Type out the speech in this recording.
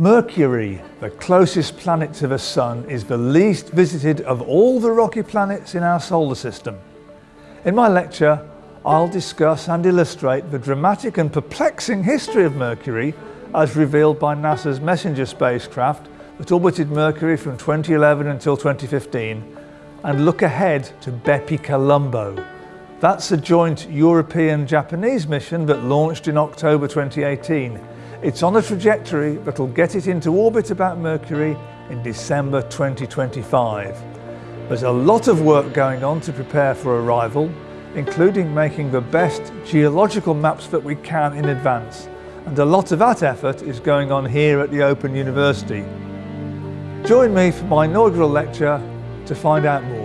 Mercury, the closest planet to the Sun, is the least visited of all the rocky planets in our solar system. In my lecture, I'll discuss and illustrate the dramatic and perplexing history of Mercury as revealed by NASA's MESSENGER spacecraft that orbited Mercury from 2011 until 2015 and look ahead to Bepi Colombo. That's a joint European-Japanese mission that launched in October 2018 it's on a trajectory that'll get it into orbit about Mercury in December 2025. There's a lot of work going on to prepare for arrival, including making the best geological maps that we can in advance. And a lot of that effort is going on here at the Open University. Join me for my inaugural lecture to find out more.